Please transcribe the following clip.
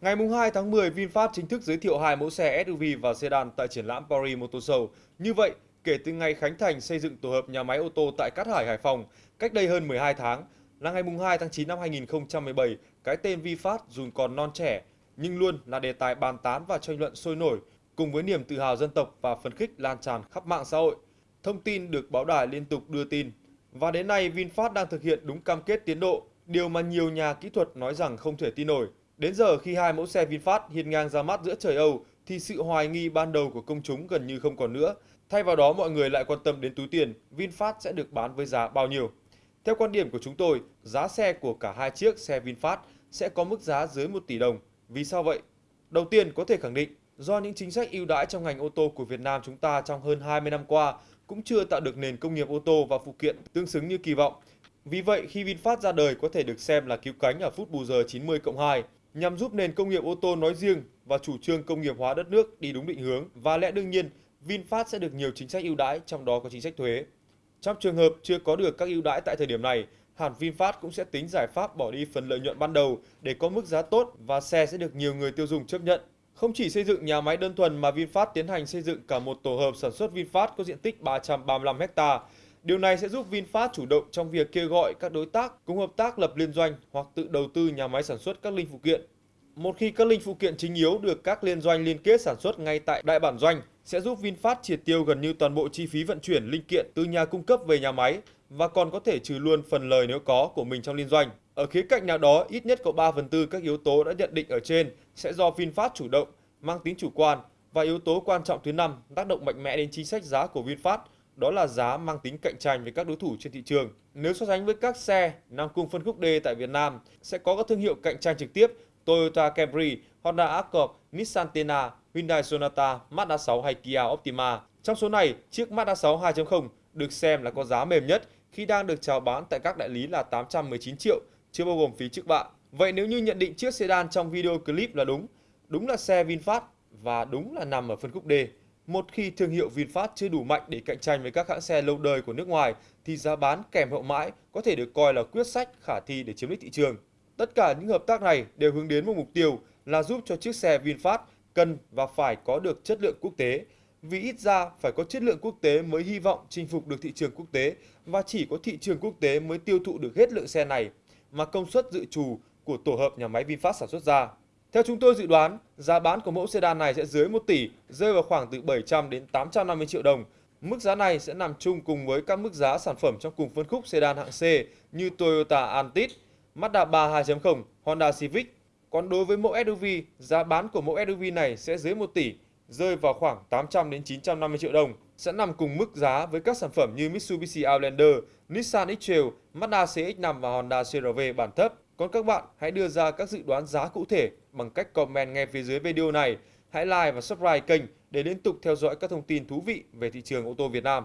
Ngày 2 tháng 10, VinFast chính thức giới thiệu hai mẫu xe SUV và sedan tại triển lãm Paris Motor Show. Như vậy, kể từ ngày khánh thành xây dựng tổ hợp nhà máy ô tô tại Cát Hải, Hải Phòng, cách đây hơn 12 tháng, là ngày 2 tháng 9 năm 2017, cái tên VinFast dù còn non trẻ, nhưng luôn là đề tài bàn tán và tranh luận sôi nổi, cùng với niềm tự hào dân tộc và phấn khích lan tràn khắp mạng xã hội. Thông tin được báo đài liên tục đưa tin. Và đến nay, VinFast đang thực hiện đúng cam kết tiến độ, điều mà nhiều nhà kỹ thuật nói rằng không thể tin nổi. Đến giờ khi hai mẫu xe VinFast hiên ngang ra mắt giữa trời Âu thì sự hoài nghi ban đầu của công chúng gần như không còn nữa. Thay vào đó mọi người lại quan tâm đến túi tiền VinFast sẽ được bán với giá bao nhiêu. Theo quan điểm của chúng tôi, giá xe của cả hai chiếc xe VinFast sẽ có mức giá dưới 1 tỷ đồng. Vì sao vậy? Đầu tiên có thể khẳng định do những chính sách ưu đãi trong ngành ô tô của Việt Nam chúng ta trong hơn 20 năm qua cũng chưa tạo được nền công nghiệp ô tô và phụ kiện tương xứng như kỳ vọng. Vì vậy, khi VinFast ra đời có thể được xem là cứu cánh ở phút bù giờ 90 cộng 2 nhằm giúp nền công nghiệp ô tô nói riêng và chủ trương công nghiệp hóa đất nước đi đúng định hướng và lẽ đương nhiên VinFast sẽ được nhiều chính sách ưu đãi trong đó có chính sách thuế. Trong trường hợp chưa có được các ưu đãi tại thời điểm này, hãng VinFast cũng sẽ tính giải pháp bỏ đi phần lợi nhuận ban đầu để có mức giá tốt và xe sẽ được nhiều người tiêu dùng chấp nhận. Không chỉ xây dựng nhà máy đơn thuần mà VinFast tiến hành xây dựng cả một tổ hợp sản xuất VinFast có diện tích 335 hectare Điều này sẽ giúp VinFast chủ động trong việc kêu gọi các đối tác cùng hợp tác lập liên doanh hoặc tự đầu tư nhà máy sản xuất các linh phụ kiện. Một khi các linh phụ kiện chính yếu được các liên doanh liên kết sản xuất ngay tại đại bản doanh sẽ giúp VinFast triệt tiêu gần như toàn bộ chi phí vận chuyển linh kiện từ nhà cung cấp về nhà máy và còn có thể trừ luôn phần lời nếu có của mình trong liên doanh. Ở khía cạnh nào đó, ít nhất có 3 phần tư các yếu tố đã nhận định ở trên sẽ do VinFast chủ động, mang tính chủ quan và yếu tố quan trọng thứ năm tác động mạnh mẽ đến chính sách giá của VinFast đó là giá mang tính cạnh tranh với các đối thủ trên thị trường. Nếu so sánh với các xe nằm cùng phân khúc D tại Việt Nam, sẽ có các thương hiệu cạnh tranh trực tiếp Toyota Camry, Honda Accord, Nissan Tena, Hyundai Sonata, Mazda 6 hay Kia Optima. Trong số này, chiếc Mazda 6 2.0 được xem là có giá mềm nhất khi đang được chào bán tại các đại lý là 819 triệu, chưa bao gồm phí trước bạ. Vậy nếu như nhận định chiếc sedan trong video clip là đúng, đúng là xe VinFast và đúng là nằm ở phân khúc D. Một khi thương hiệu VinFast chưa đủ mạnh để cạnh tranh với các hãng xe lâu đời của nước ngoài, thì giá bán kèm hậu mãi có thể được coi là quyết sách khả thi để chiếm lĩnh thị trường. Tất cả những hợp tác này đều hướng đến một mục tiêu là giúp cho chiếc xe VinFast cần và phải có được chất lượng quốc tế. Vì ít ra phải có chất lượng quốc tế mới hy vọng chinh phục được thị trường quốc tế và chỉ có thị trường quốc tế mới tiêu thụ được hết lượng xe này mà công suất dự trù của tổ hợp nhà máy VinFast sản xuất ra. Theo chúng tôi dự đoán, giá bán của mẫu sedan này sẽ dưới 1 tỷ, rơi vào khoảng từ 700 đến 850 triệu đồng. Mức giá này sẽ nằm chung cùng với các mức giá sản phẩm trong cùng phân khúc sedan hạng C như Toyota Altis, Mazda 3 2.0, Honda Civic. Còn đối với mẫu SUV, giá bán của mẫu SUV này sẽ dưới 1 tỷ, rơi vào khoảng 800 đến 950 triệu đồng, sẽ nằm cùng mức giá với các sản phẩm như Mitsubishi Outlander, Nissan X-Trail, Mazda CX-5 và Honda CR-V bản thấp. Còn các bạn hãy đưa ra các dự đoán giá cụ thể bằng cách comment ngay phía dưới video này. Hãy like và subscribe kênh để liên tục theo dõi các thông tin thú vị về thị trường ô tô Việt Nam.